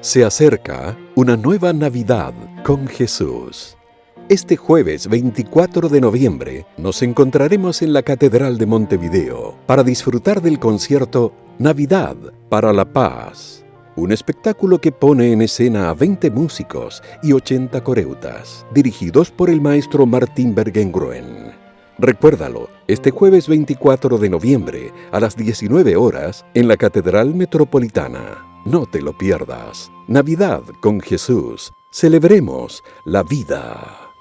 Se acerca una nueva Navidad con Jesús. Este jueves 24 de noviembre nos encontraremos en la Catedral de Montevideo para disfrutar del concierto Navidad para la Paz, un espectáculo que pone en escena a 20 músicos y 80 coreutas, dirigidos por el maestro Martín Bergengruen. Recuérdalo, este jueves 24 de noviembre a las 19 horas en la Catedral Metropolitana. No te lo pierdas. Navidad con Jesús. Celebremos la vida.